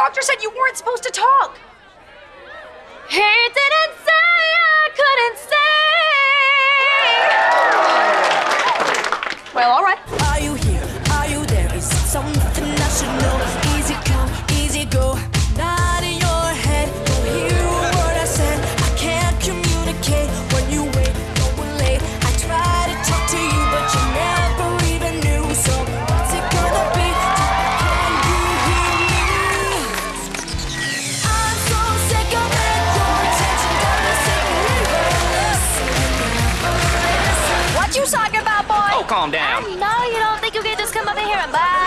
doctor said you weren't supposed to talk. He didn't say I couldn't. Well, all right. calm down. I know you don't think you can just come up in here and buy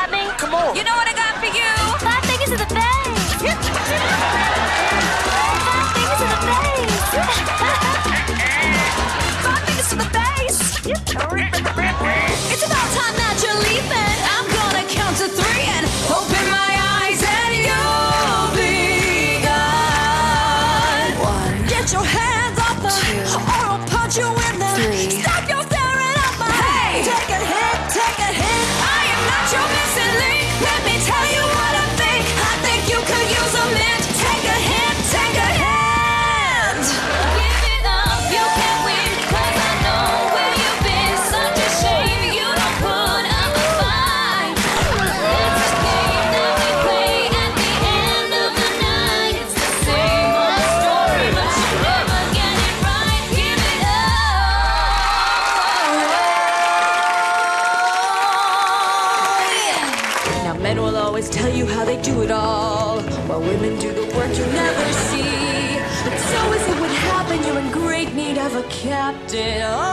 they do it all, while women do the work you never see. But so is it what happened? you're in great need of a captain. Oh,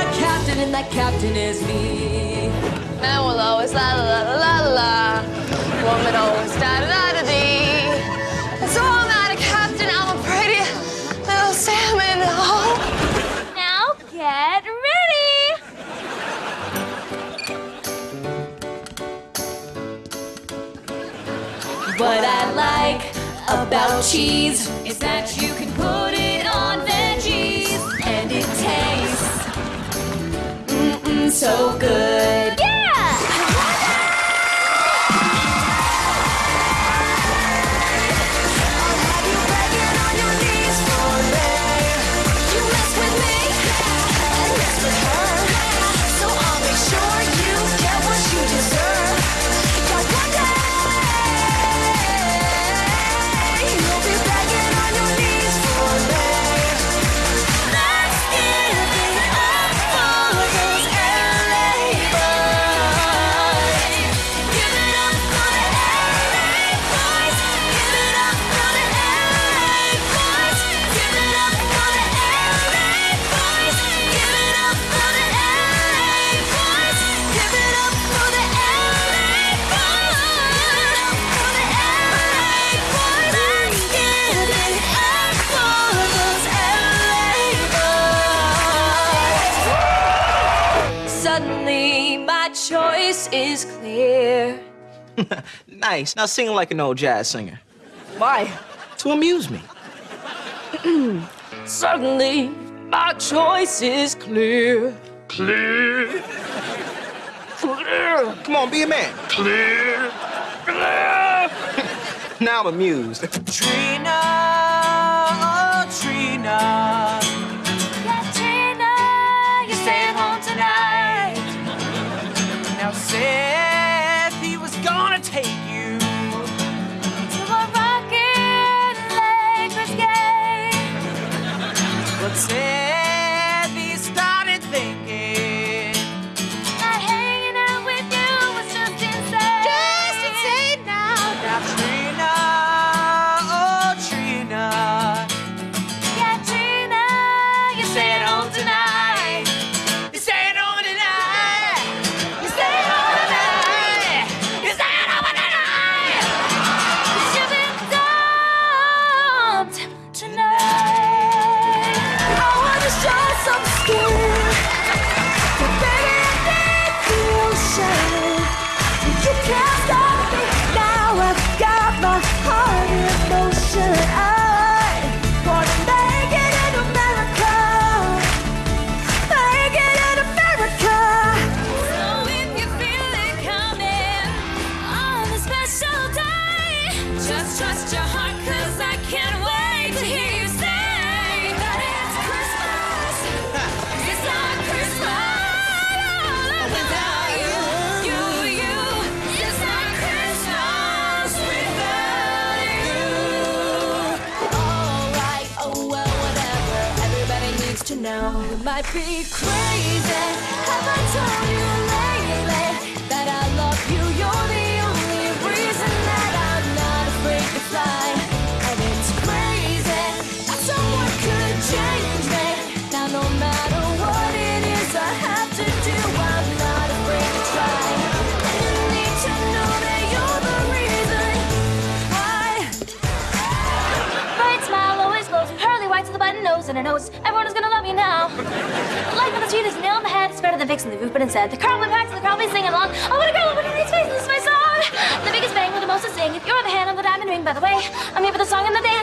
a captain, and that captain is me. Man will always la la la la la. Woman always da da da. What I like about cheese is that you can put it on veggies and it tastes mm -mm, so good. my choice is clear. nice. Now sing like an old jazz singer. Why? To amuse me. Suddenly, my choice is clear. Clear. Clear. Come on, be a man. Clear. Clear. now I'm amused. Trina, oh, Trina. half screen. Just trust your heart, cause I can't wait to hear you say that it's Christmas. It's not Christmas without you, you, you. It's not Christmas without you. Alright, oh well, whatever. Everybody needs to know. Might be crazy. Nose and a nose. Everyone is gonna love you now. Life on the street is nail in the head. It's better than fixing the roof, but instead, the car went back to the crowd be singing along. I want a girl with a nice face, this is my song. The biggest bang with the most to sing. If You're the hand on the diamond ring, by the way. I'm here for the song and the dance.